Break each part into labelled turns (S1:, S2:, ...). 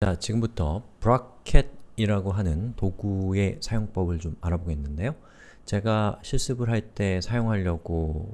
S1: 자, 지금부터 브라켓이라고 하는 도구의 사용법을 좀 알아보겠는데요. 제가 실습을 할 때 사용하려고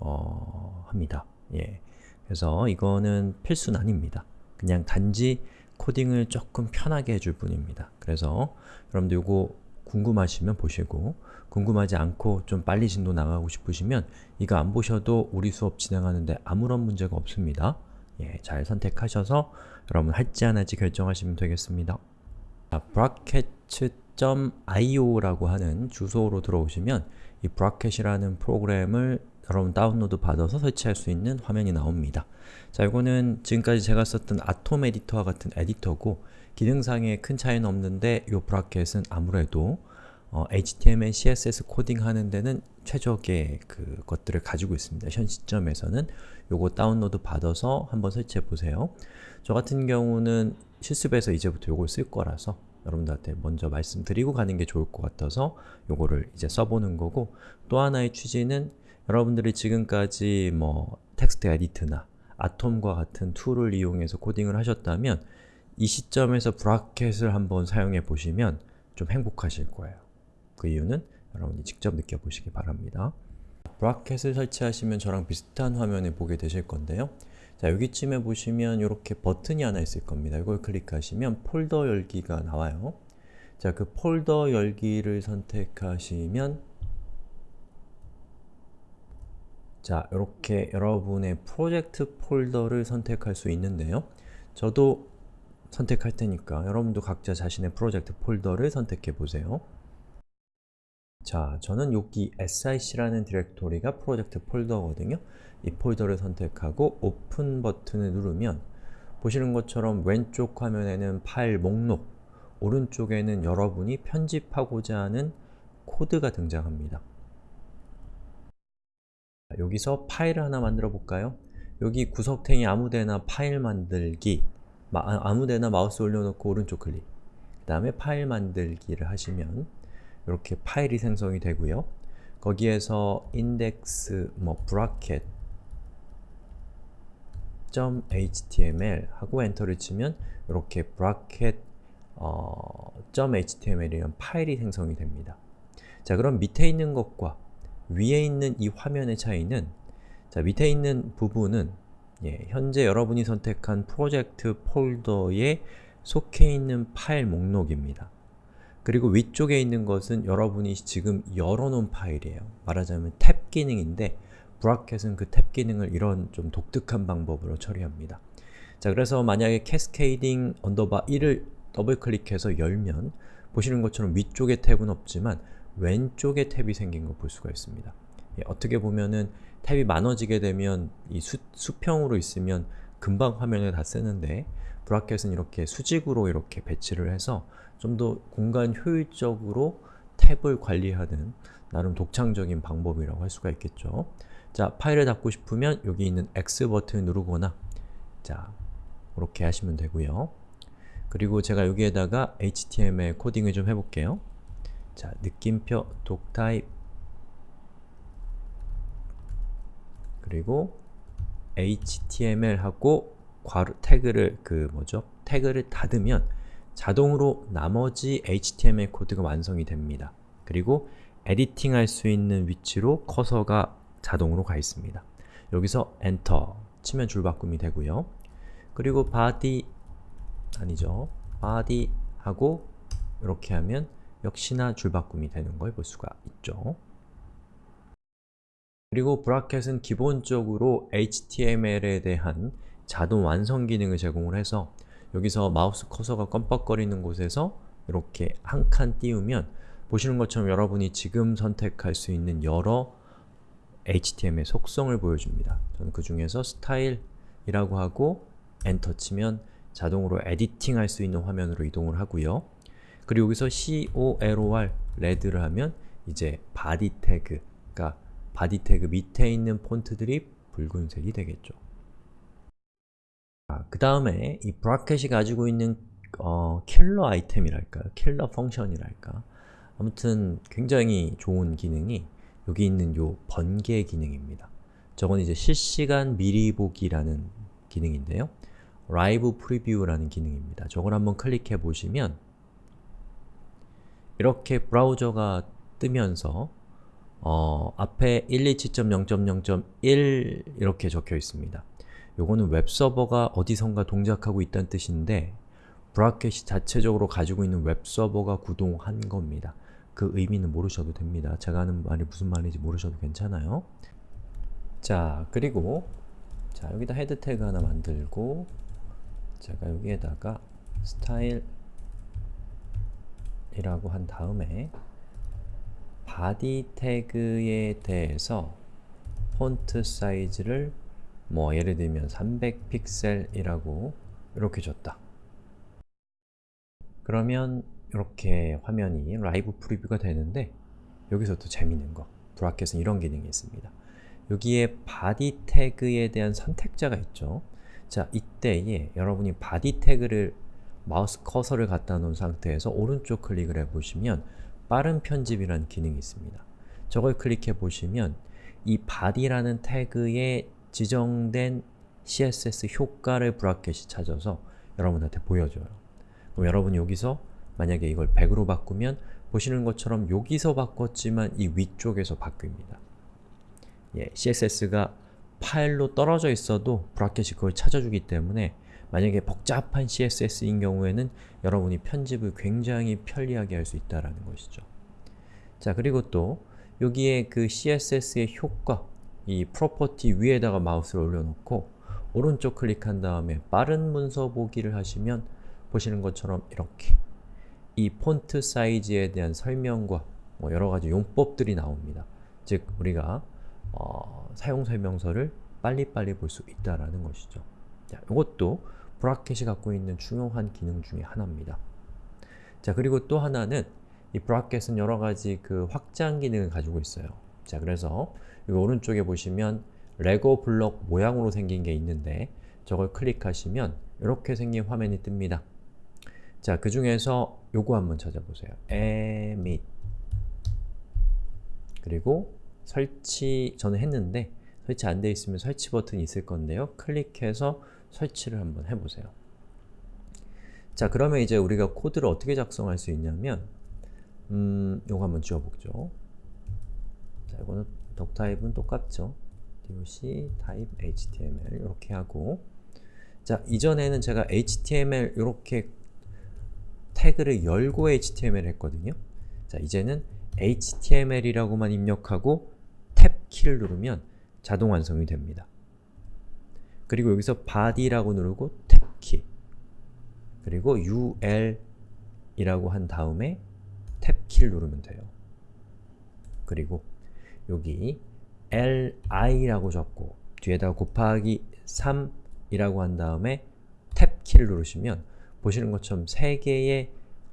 S1: 어, 합니다. 예. 그래서 이거는 필수는 아닙니다. 그냥 단지 코딩을 조금 편하게 해줄 뿐입니다. 그래서 여러분들 이거 궁금하시면 보시고 궁금하지 않고 좀 빨리 진도 나가고 싶으시면 이거 안 보셔도 우리 수업 진행하는데 아무런 문제가 없습니다. 예, 잘 선택하셔서 여러분 할지 안 할지 결정하시면 되겠습니다. 자, bracket.io라고 하는 주소로 들어오시면 이 bracket이라는 프로그램을 여러분 다운로드 받아서 설치할 수 있는 화면이 나옵니다. 자, 이거는 지금까지 제가 썼던 아톰 에디터와 같은 에디터고 기능상에 큰 차이는 없는데 이 브라켓은 아무래도 어, HTML, CSS 코딩 하는 데는 최적의 그 것들을 가지고 있습니다. 현 시점에서는 요거 다운로드 받아서 한번 설치해 보세요. 저 같은 경우는 실습에서 이제부터 요걸 쓸 거라서 여러분들한테 먼저 말씀드리고 가는 게 좋을 것 같아서 요거를 이제 써보는 거고 또 하나의 취지는 여러분들이 지금까지 뭐 TextEdit나 Atom과 같은 tool을 이용해서 코딩을 하셨다면 이 시점에서 Bracket을 한번 사용해 보시면 좀 행복하실 거예요. 그 이유는 여러분이 직접 느껴보시기 바랍니다. Bracket을 설치하시면 저랑 비슷한 화면을 보게 되실 건데요. 자, 여기쯤에 보시면 이렇게 버튼이 하나 있을 겁니다. 이걸 클릭하시면 폴더 열기가 나와요. 자, 그 폴더 열기를 선택하시면 자, 이렇게 여러분의 프로젝트 폴더를 선택할 수 있는데요. 저도 선택할 테니까 여러분도 각자 자신의 프로젝트 폴더를 선택해 보세요. 자, 저는 여기 src라는 디렉토리가 프로젝트 폴더거든요. 이 폴더를 선택하고 오픈 버튼을 누르면 보시는 것처럼 왼쪽 화면에는 파일 목록, 오른쪽에는 여러분이 편집하고자 하는 코드가 등장합니다. 여기서 파일을 하나 만들어 볼까요? 여기 구석탱이 아무데나 파일 만들기 아, 아무데나 마우스 올려놓고 오른쪽 클릭 그 다음에 파일 만들기를 하시면 이렇게 파일이 생성이 되고요. 거기에서 index 뭐 bracket .html 하고 엔터를 치면 이렇게 bracket 어, .html이라는 파일이 생성이 됩니다. 자 그럼 밑에 있는 것과 위에 있는 이 화면의 차이는 자 밑에 있는 부분은 예, 현재 여러분이 선택한 프로젝트 폴더에 속해 있는 파일 목록입니다. 그리고 위쪽에 있는 것은 여러분이 지금 열어놓은 파일이에요. 말하자면 탭 기능인데 Bracket은 그 탭 기능을 이런 좀 독특한 방법으로 처리합니다. 자 그래서 만약에 cascading underbar 1을 더블 클릭해서 열면 보시는 것처럼 위쪽에 탭은 없지만 왼쪽에 탭이 생긴 걸 볼 수가 있습니다. 예, 어떻게 보면은 탭이 많아지게 되면 이 수, 수평으로 있으면 금방 화면에 다 쓰는데 브라켓은 이렇게 수직으로 이렇게 배치를 해서 좀 더 공간 효율적으로 탭을 관리하는 나름 독창적인 방법이라고 할 수가 있겠죠. 자, 파일을 닫고 싶으면 여기 있는 X 버튼을 누르거나 자, 이렇게 하시면 되고요. 그리고 제가 여기에다가 HTML 코딩을 좀 해볼게요. 자, 느낌표 독타입 그리고 html하고 괄호 태그를 그 뭐죠? 태그를 닫으면 자동으로 나머지 HTML 코드가 완성이 됩니다. 그리고 editing 할 수 있는 위치로 커서가 자동으로 가 있습니다. 여기서 엔터 치면 줄바꿈이 되고요. 그리고 body 아니죠. body 하고 이렇게 하면 역시나 줄바꿈이 되는 걸 볼 수가 있죠. 그리고 Bracket은 기본적으로 HTML에 대한 자동 완성 기능을 제공을 해서 여기서 마우스 커서가 껌뻑거리는 곳에서 이렇게 한 칸 띄우면 보시는 것처럼 여러분이 지금 선택할 수 있는 여러 HTML 속성을 보여줍니다. 저는 그 중에서 스타일이라고 하고 엔터 치면 자동으로 editing 할 수 있는 화면으로 이동을 하고요. 그리고 여기서 COLOR, red를 하면 이제 body 태그, 그러니까 body 태그 밑에 있는 폰트들이 붉은색이 되겠죠. 그 다음에 이 Bracket이 가지고 있는 어, 킬러 아이템이랄까요? 킬러 function이랄까? 아무튼 굉장히 좋은 기능이 여기 있는 요 번개 기능입니다. 저건 이제 실시간 미리 보기라는 기능인데요. live preview라는 기능입니다. 저걸 한번 클릭해 보시면 이렇게 브라우저가 뜨면서 어, 앞에 127.0.0.1 이렇게 적혀 있습니다. 요거는 웹서버가 어디선가 동작하고 있다는 뜻인데 Bracket이 자체적으로 가지고 있는 웹서버가 구동한 겁니다. 그 의미는 모르셔도 됩니다. 제가 하는 말이 무슨 말인지 모르셔도 괜찮아요. 자, 그리고 자 여기다 head 태그 하나 만들고 제가 여기에다가 스타일 이라고 한 다음에 body 태그에 대해서 폰트 사이즈를 뭐 예를 들면 300픽셀이라고 이렇게 줬다. 그러면 이렇게 화면이 live preview가 되는데 여기서 또 재밌는 거 Bracket은 이런 기능이 있습니다. 여기에 body 태그에 대한 선택자가 있죠. 자, 이때에 여러분이 body 태그를 마우스 커서를 갖다 놓은 상태에서 오른쪽 클릭을 해보시면 빠른 편집이라는 기능이 있습니다. 저걸 클릭해 보시면 이 body라는 태그에 지정된 CSS 효과를 Bracket이 찾아서 여러분한테 보여줘요. 그럼 여러분이 여기서 만약에 이걸 100으로 바꾸면 보시는 것처럼 여기서 바꿨지만 이 위쪽에서 바뀝니다. 예, CSS가 파일로 떨어져 있어도 Bracket이 그걸 찾아주기 때문에 만약에 복잡한 CSS인 경우에는 여러분이 편집을 굉장히 편리하게 할 수 있다는 것이죠. 자 그리고 또 여기에 그 CSS의 효과, 이 property 위에다가 마우스를 올려놓고 오른쪽 클릭한 다음에 빠른 문서 보기를 하시면 보시는 것처럼 이렇게 이 폰트 사이즈에 대한 설명과 뭐 여러가지 용법들이 나옵니다. 즉 우리가 어, 사용 설명서를 빨리빨리 볼 수 있다는 것이죠. 자, 이것도 브라켓이 갖고 있는 중요한 기능 중에 하나입니다. 자 그리고 또 하나는 이 브라켓은 여러가지 그 확장 기능을 가지고 있어요. 자 그래서 이 오른쪽에 보시면 레고 블럭 모양으로 생긴 게 있는데 저걸 클릭하시면 이렇게 생긴 화면이 뜹니다. 자, 그 중에서 요거 한번 찾아보세요. emit 그리고 설치, 저는 했는데 설치 안 돼 있으면 설치 버튼이 있을 건데요. 클릭해서 설치를 한번 해보세요. 자 그러면 이제 우리가 코드를 어떻게 작성할 수 있냐면 음, 요거 한번 지워보죠. 자 이거는 덕 타입은 똑같죠. doc type html 이렇게 하고 자 이전에는 제가 html 이렇게 태그를 열고 html 했거든요. 자 이제는 html이라고만 입력하고 탭 키를 누르면 자동 완성이 됩니다. 그리고 여기서 body라고 누르고 탭 키 그리고 ul 이라고 한 다음에 탭 키를 누르면 돼요. 그리고 여기 li라고 적고 뒤에다 곱하기 3이라고 한 다음에 탭키를 누르시면 보시는 것처럼 3개의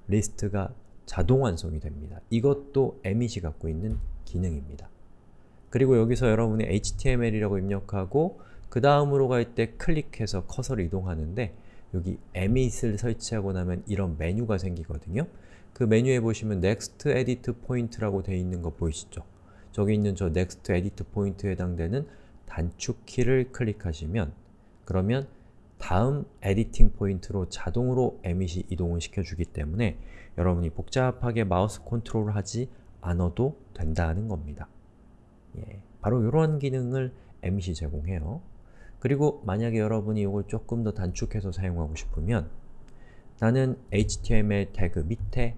S1: 리스트가 자동 완성이 됩니다. 이것도 emit이 갖고 있는 기능입니다. 그리고 여기서 여러분이 html이라고 입력하고 그 다음으로 갈 때 클릭해서 커서를 이동하는데 여기 emit을 설치하고 나면 이런 메뉴가 생기거든요. 그 메뉴에 보시면 Next Edit Point라고 되어 있는 거 보이시죠? 저기 있는 저 Next Edit Point에 해당되는 단축 키를 클릭하시면 그러면 다음 editing point로 자동으로 Emmet이 이동을 시켜주기 때문에 여러분이 복잡하게 마우스 컨트롤을 하지 않아도 된다는 겁니다. 예, 바로 이런 기능을 Emmet이 제공해요. 그리고 만약에 여러분이 이걸 조금 더 단축해서 사용하고 싶으면 나는 HTML 태그 밑에,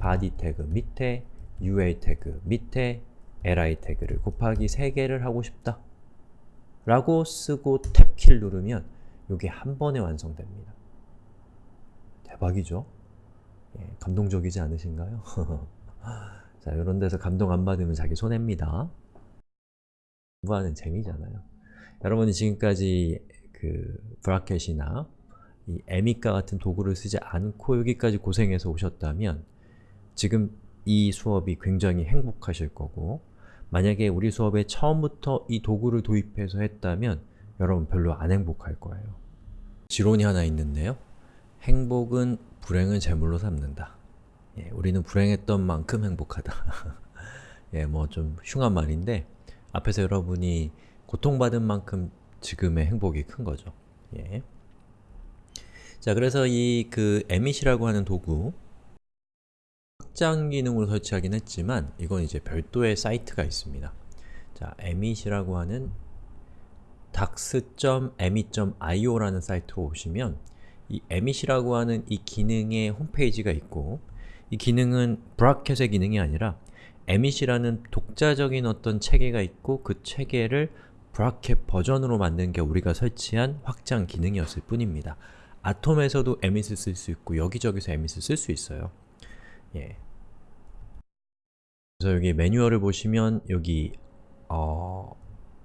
S1: body 태그 밑에, UA 태그 밑에, li 태그를 곱하기 3개를 하고 싶다 라고 쓰고 탭키를 누르면 이게 한 번에 완성됩니다. 대박이죠? 예, 감동적이지 않으신가요? 자, 이런 데서 감동 안 받으면 자기 손해입니다. 공부하는 재미잖아요. 여러분이 지금까지 그 브라켓이나 이 에미카 같은 도구를 쓰지 않고 여기까지 고생해서 오셨다면 지금 이 수업이 굉장히 행복하실 거고 만약에 우리 수업에 처음부터 이 도구를 도입해서 했다면 여러분 별로 안 행복할 거예요. 지론이 하나 있는데요. 행복은 불행을 제물로 삼는다. 예, 우리는 불행했던 만큼 행복하다. 예, 뭐 좀 흉한 말인데 앞에서 여러분이 고통받은 만큼 지금의 행복이 큰 거죠. 예. 자, 그래서 이그 emit이라고 하는 도구 확장 기능으로 설치하긴 했지만 이건 이제 별도의 사이트가 있습니다. 자, emit이라고 하는 dax.emit.io라는 사이트로 오시면 이 emit이라고 하는 이 기능의 홈페이지가 있고 이 기능은 브라켓의 기능이 아니라 emit이라는 독자적인 어떤 체계가 있고 그 체계를 브라켓 버전으로 만든 게 우리가 설치한 확장 기능이었을 뿐입니다. 아톰에서도 emit을 쓸 수 있고 여기저기서 emit을 쓸 수 있어요. 예. 그래서 여기 매뉴얼을 보시면 여기 어,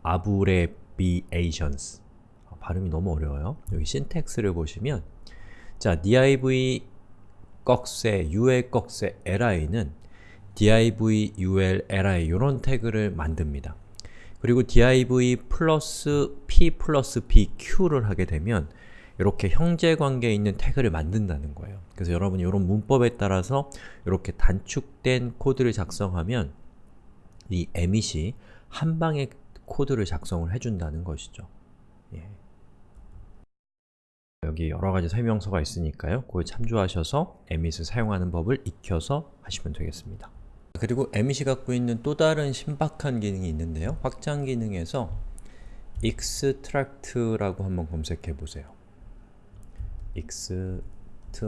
S1: abbreviations 아, 발음이 너무 어려워요. 여기 신텍스를 보시면 자, div 꺽쇠, ul 꺽쇠, li는 div, ul, li 이런 태그를 만듭니다. 그리고 div 플러스 p 플러스 bq를 하게 되면 이렇게 형제관계에 있는 태그를 만든다는 거예요. 그래서 여러분이 이런 문법에 따라서 이렇게 단축된 코드를 작성하면 이 emit이 한 방에 코드를 작성을 해준다는 것이죠. 예. 여기 여러 가지 설명서가 있으니까요. 그걸 참조하셔서 emit을 사용하는 법을 익혀서 하시면 되겠습니다. 그리고 emit이 갖고 있는 또 다른 신박한 기능이 있는데요. 확장 기능에서 extract라고 한번 검색해 보세요. Extract라고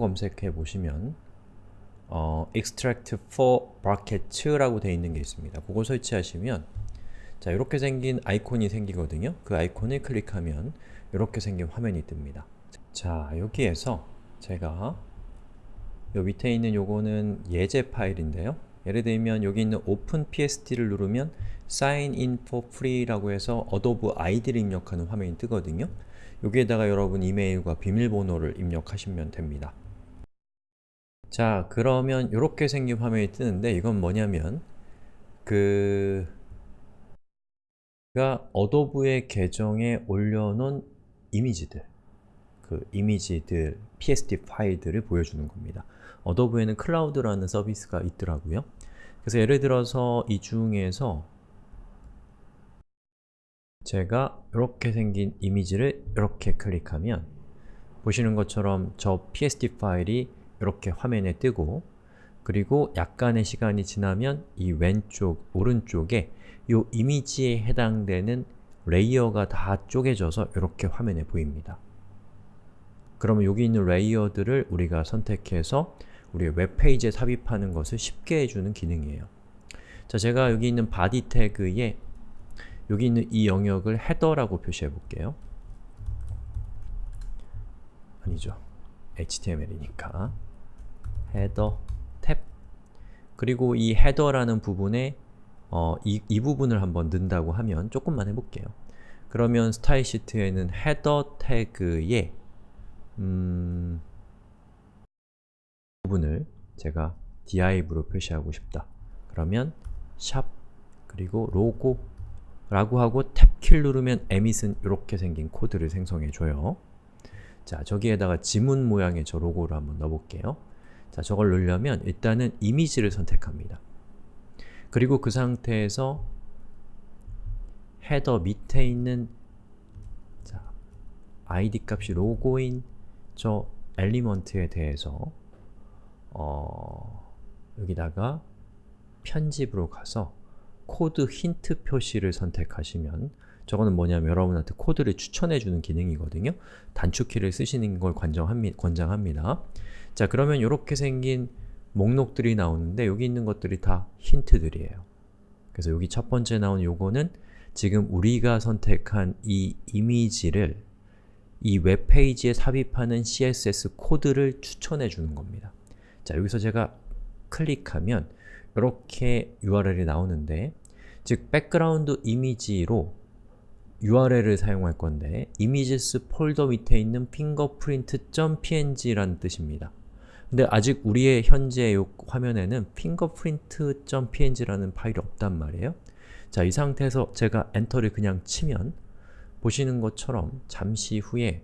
S1: 검색해 보시면 어, extract for brackets라고 되어 있는 게 있습니다. 그걸 설치하시면 자 이렇게 생긴 아이콘이 생기거든요. 그 아이콘을 클릭하면 이렇게 생긴 화면이 뜹니다. 자 여기에서 제가 요 밑에 있는 요거는 예제 파일인데요. 예를 들면 여기 있는 open PSD를 누르면 sign in for free라고 해서 Adobe 아이디를 입력하는 화면이 뜨거든요. 여기에다가 여러분 이메일과 비밀번호를 입력하시면 됩니다. 자, 그러면 이렇게 생긴 화면이 뜨는데 이건 뭐냐면 그... 가 어도브의 계정에 올려놓은 이미지들 그 이미지들, PSD 파일들을 보여주는 겁니다. 어도브에는 클라우드라는 서비스가 있더라고요. 그래서 예를 들어서 이 중에서 제가 이렇게 생긴 이미지를 이렇게 클릭하면 보시는 것처럼 저 PSD 파일이 이렇게 화면에 뜨고 그리고 약간의 시간이 지나면 이 왼쪽, 오른쪽에 이 이미지에 해당되는 레이어가 다 쪼개져서 이렇게 화면에 보입니다. 그러면 여기 있는 레이어들을 우리가 선택해서 우리의 웹페이지에 삽입하는 것을 쉽게 해주는 기능이에요. 자, 제가 여기 있는 body 태그에 여기 있는 이 영역을 header라고 표시해 볼게요. 아니죠. HTML이니까 헤더 탭 그리고 이 헤더라는 부분에 어, 이, 이 부분을 한번 넣는다고 하면 조금만 해볼게요. 그러면 스타일 시트에는 헤더 태그에 음, 부분을 제가 div로 표시하고 싶다. 그러면 샵 그리고 로고 라고 하고 탭키를 누르면 emit은 이렇게 생긴 코드를 생성해줘요. 자, 저기에다가 지문 모양의 저 로고를 한번 넣어볼게요. 자, 저걸 넣으려면 일단은 이미지를 선택합니다. 그리고 그 상태에서 header 밑에 있는 자, id 값이 로고인 저 element에 대해서 어, 여기다가 편집으로 가서 코드 힌트 표시를 선택하시면 저거는 뭐냐면 여러분한테 코드를 추천해주는 기능이거든요. 단축키를 쓰시는 걸 관정합니, 권장합니다. 자 그러면 이렇게 생긴 목록들이 나오는데 여기 있는 것들이 다 힌트들이에요. 그래서 여기 첫 번째 나온 요거는 지금 우리가 선택한 이 이미지를 이 웹페이지에 삽입하는 CSS 코드를 추천해 주는 겁니다. 자, 여기서 제가 클릭하면 이렇게 URL이 나오는데 즉, 백그라운드 이미지로 URL을 사용할 건데 images 폴더 밑에 있는 fingerprint.png라는 뜻입니다. 근데 아직 우리의 현재 이 화면에는 fingerprint.png라는 파일이 없단 말이에요. 자, 이 상태에서 제가 엔터를 그냥 치면 보시는 것처럼 잠시 후에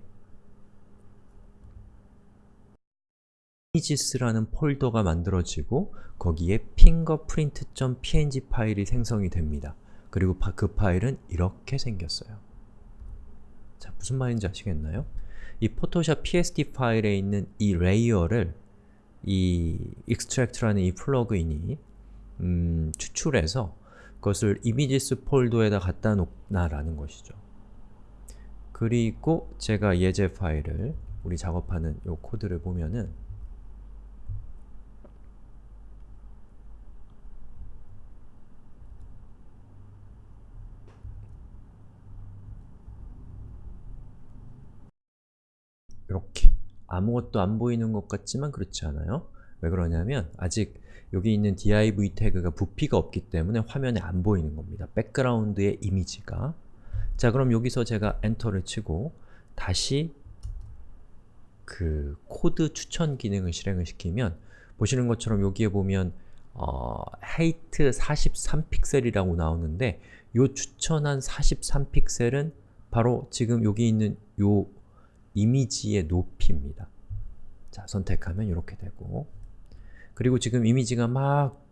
S1: images라는 폴더가 만들어지고 거기에 fingerprint.png 파일이 생성이 됩니다. 그리고 그 파일은 이렇게 생겼어요. 자, 무슨 말인지 아시겠나요? 이 포토샵 PSD 파일에 있는 이 레이어를 이 extract라는 이 플러그인이 음, 추출해서 그것을 images 폴더에다 갖다 놓는다라는 것이죠. 그리고 제가 예제 파일을 우리 작업하는 이 코드를 보면은 이렇게 아무것도 안 보이는 것 같지만 그렇지 않아요. 왜 그러냐면 아직 여기 있는 div 태그가 부피가 없기 때문에 화면에 안 보이는 겁니다. 백그라운드의 이미지가 자 그럼 여기서 제가 엔터를 치고 다시 그 코드 추천 기능을 실행을 시키면 보시는 것처럼 여기에 보면 어, height 43픽셀이라고 나오는데 요 추천한 43픽셀은 바로 지금 여기 있는 요 이미지의 높이입니다. 자, 선택하면 이렇게 되고 그리고 지금 이미지가 막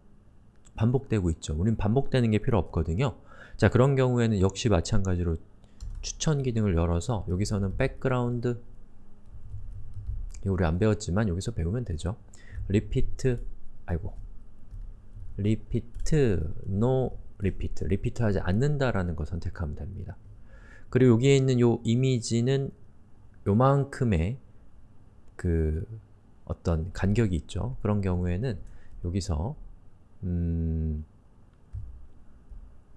S1: 반복되고 있죠. 우린 반복되는 게 필요 없거든요. 자, 그런 경우에는 역시 마찬가지로 추천 기능을 열어서 여기서는 background 우리 안 배웠지만 여기서 배우면 되죠. repeat 아이고 repeat no repeat repeat 하지 않는다라는 거 선택하면 됩니다. 그리고 여기에 있는 요 이미지는 요만큼의 그 어떤 간격이 있죠. 그런 경우에는 여기서 음,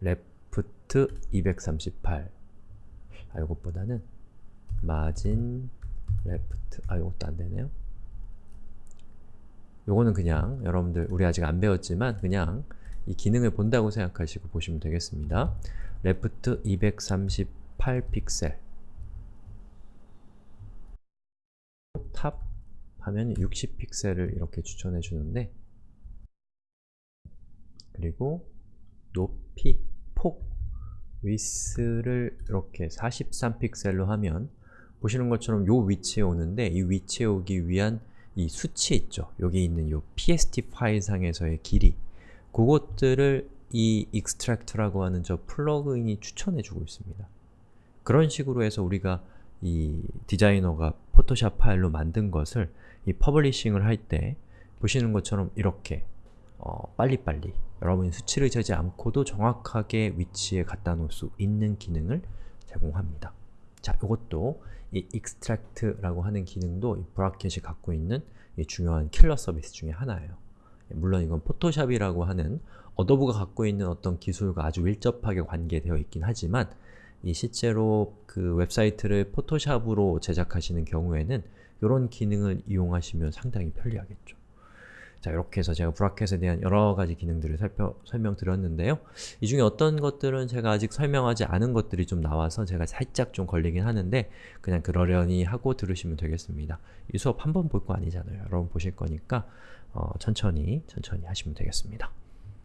S1: left 238 아, 이것보다는 margin left 아, 이것도 안되네요. 요거는 그냥 여러분들 우리 아직 안 배웠지만 그냥 이 기능을 본다고 생각하시고 보시면 되겠습니다. left 238 픽셀 하면 60픽셀을 이렇게 추천해 주는데 그리고 높이, 폭, 위스를 이렇게 43픽셀로 하면 보시는 것처럼 요 위치에 오는데 이 위치에 오기 위한 이 수치 있죠? 여기 있는 요 pst 파일 상에서의 길이 그것들을 이 extract라고 하는 저 플러그인이 추천해주고 있습니다. 그런 식으로 해서 우리가 이 디자이너가 포토샵 파일로 만든 것을 이 publishing을 할 때 보시는 것처럼 이렇게 어, 빨리빨리 여러분이 수치를 재지 않고도 정확하게 위치에 갖다 놓을 수 있는 기능을 제공합니다. 자, 이것도 이 extract라고 하는 기능도 이 Brackets이 갖고 있는 중요한 킬러 서비스 중에 하나예요. 물론 이건 포토샵이라고 하는 Adobe가 갖고 있는 어떤 기술과 아주 밀접하게 관계되어 있긴 하지만 이 실제로 그 웹사이트를 포토샵으로 제작하시는 경우에는 이런 기능을 이용하시면 상당히 편리하겠죠. 자, 이렇게 해서 제가 브라켓에 대한 여러 가지 기능들을 살펴, 설명드렸는데요. 이 중에 어떤 것들은 제가 아직 설명하지 않은 것들이 좀 나와서 제가 살짝 좀 걸리긴 하는데 그냥 그러려니 하고 들으시면 되겠습니다. 이 수업 한 번 볼 거 아니잖아요. 여러분 보실 거니까 어, 천천히 천천히 하시면 되겠습니다.